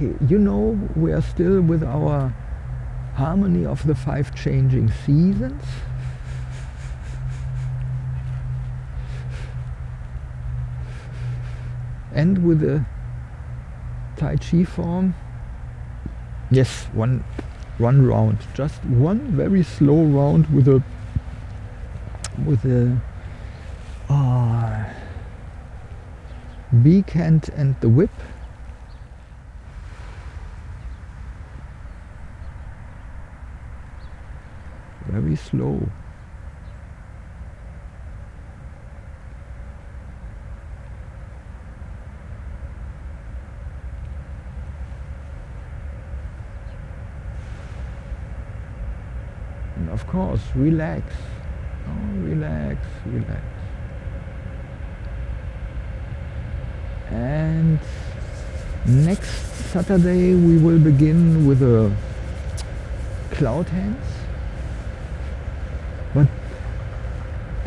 Okay, you know we are still with our harmony of the five changing seasons. And with the Tai Chi form. Yes, one one round. Just one very slow round with a with a uh, beak hand and the whip. Very slow. And of course, relax. Oh, relax, relax. And next Saturday we will begin with a cloud hands. But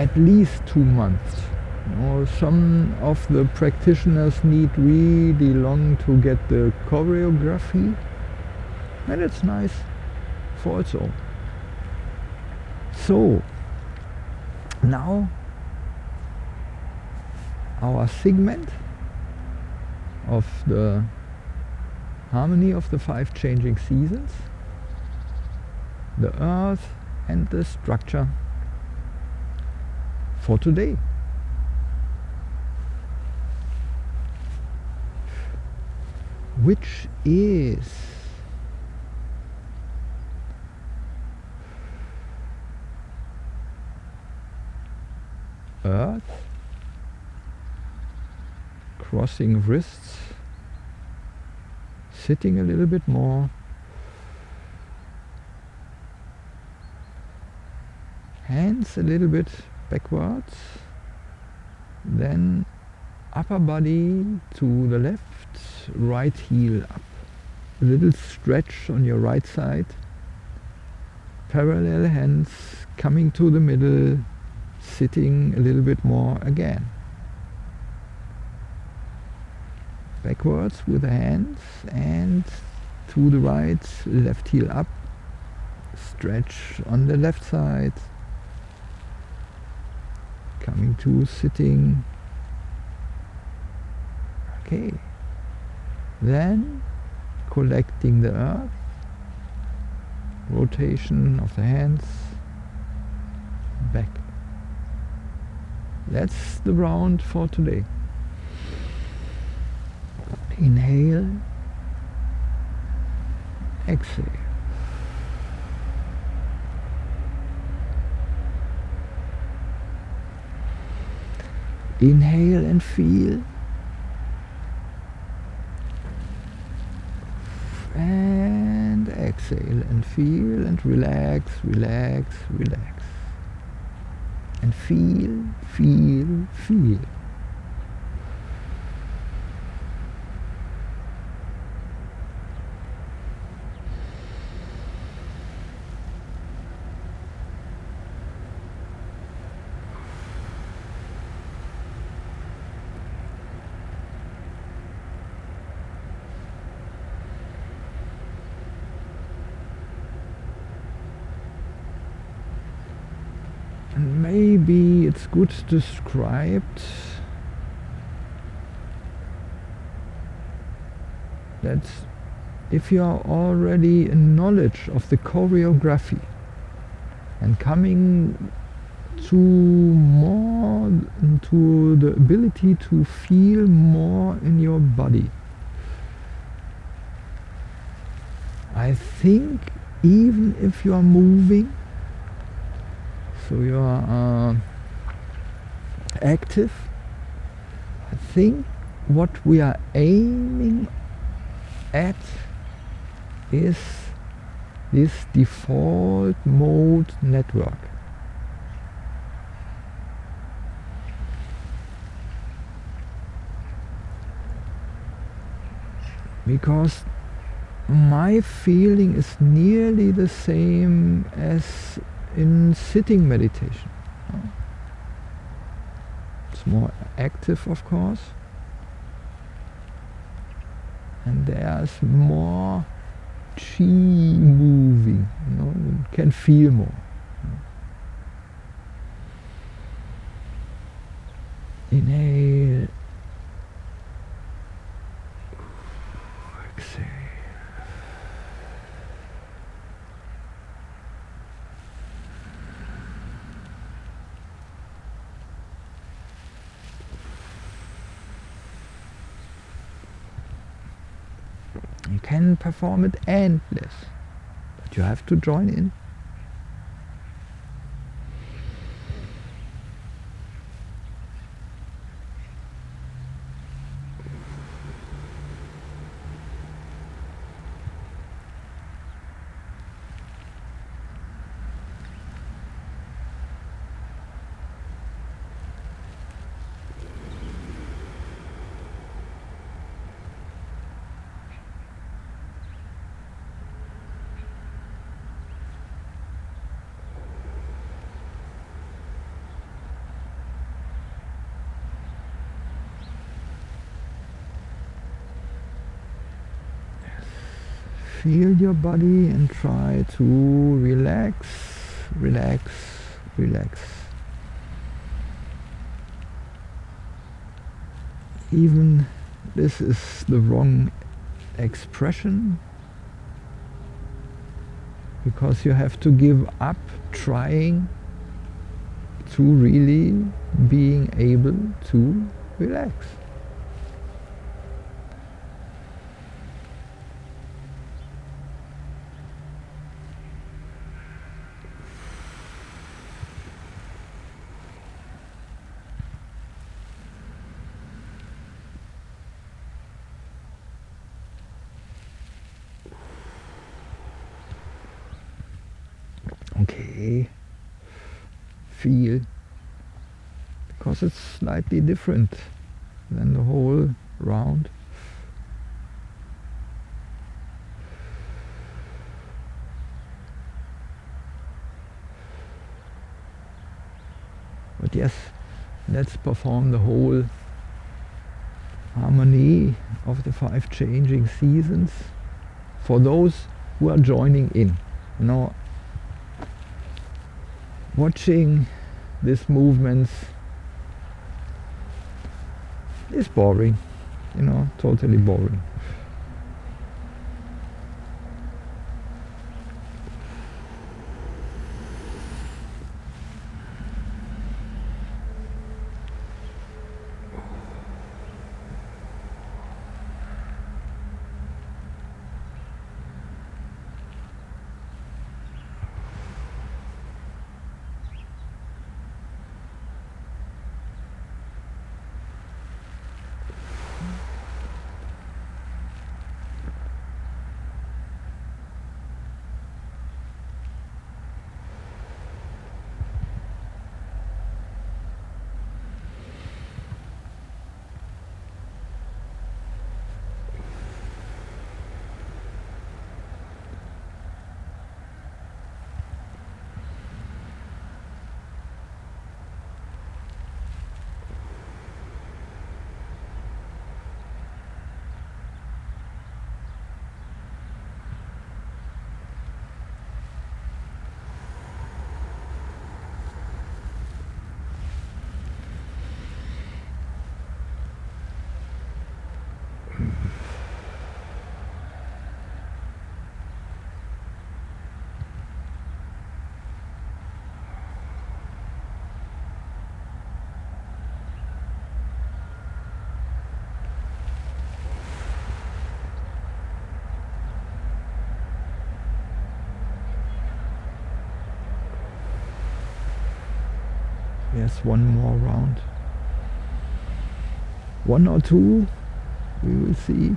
at least two months. You know, some of the practitioners need really long to get the choreography and it's nice for own. So now our segment of the harmony of the five changing seasons, the earth and the structure for today. Which is earth, crossing wrists, sitting a little bit more, hands a little bit backwards, then upper body to the left, right heel up, a little stretch on your right side, parallel hands coming to the middle, sitting a little bit more again. Backwards with the hands and to the right, left heel up, stretch on the left side, coming to sitting. Okay. Then collecting the earth, rotation of the hands, back. That's the round for today. Inhale, exhale. Inhale and feel. And exhale and feel and relax, relax, relax and feel, feel, feel. And maybe it's good described that if you are already in knowledge of the choreography and coming to more to the ability to feel more in your body I think even if you are moving so you are uh, active. I think what we are aiming at is this default mode network. Because my feeling is nearly the same as in sitting meditation. It's more active, of course. and there's more chi moving, you know, you can feel more. Inhale. Exhale. You can perform it endless, but you have to join in. Feel your body and try to relax, relax, relax. Even this is the wrong expression because you have to give up trying to really being able to relax. Okay. Feel. Because it's slightly different than the whole round. But yes let's perform the whole harmony of the five changing seasons for those who are joining in. You know watching these movements is boring, you know, totally boring. Yes, one more round. One or two, we will see.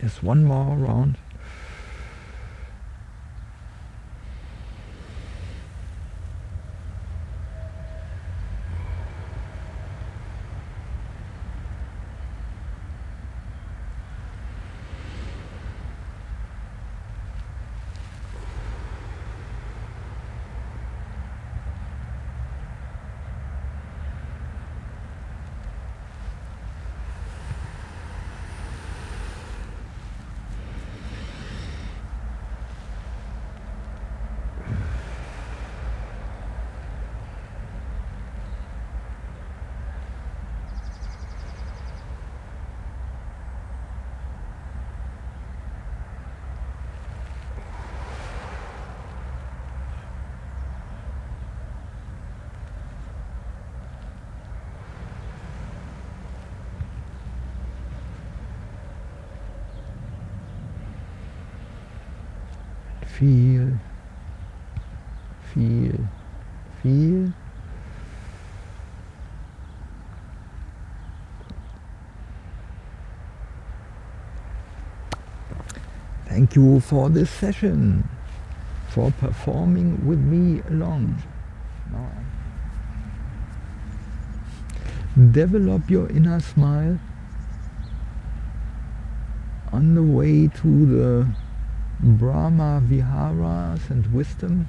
Just one more round. Feel, feel, feel. Thank you for this session, for performing with me along. Develop your inner smile on the way to the Brahma Viharas and wisdom,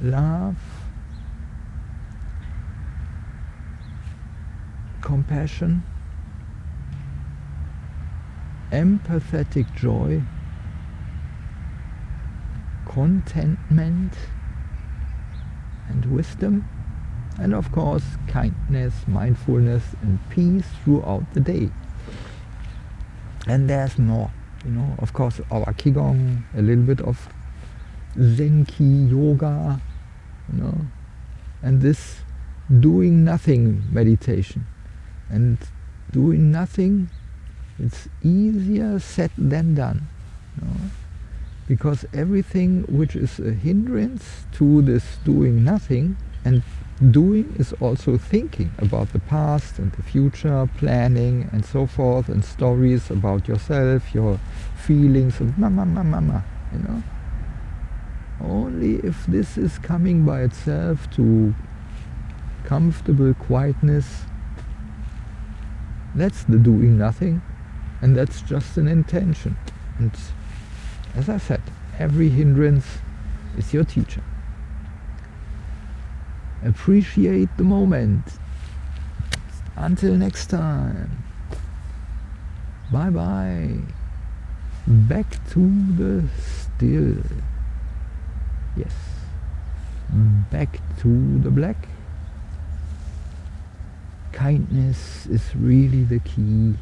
love, compassion, empathetic joy, contentment and wisdom, and of course kindness, mindfulness and peace throughout the day. And there's more you know, of course our Qigong, a little bit of Zenki yoga, you know, and this doing nothing meditation. And doing nothing, it's easier said than done. You know? Because everything which is a hindrance to this doing nothing and doing is also thinking about the past and the future, planning and so forth, and stories about yourself, your feelings, and mama, mama, mama, you know. Only if this is coming by itself to comfortable quietness, that's the doing nothing, and that's just an intention. And as I said, every hindrance is your teacher. Appreciate the moment. Until next time. Bye bye. Back to the still. Yes. Back to the black. Kindness is really the key.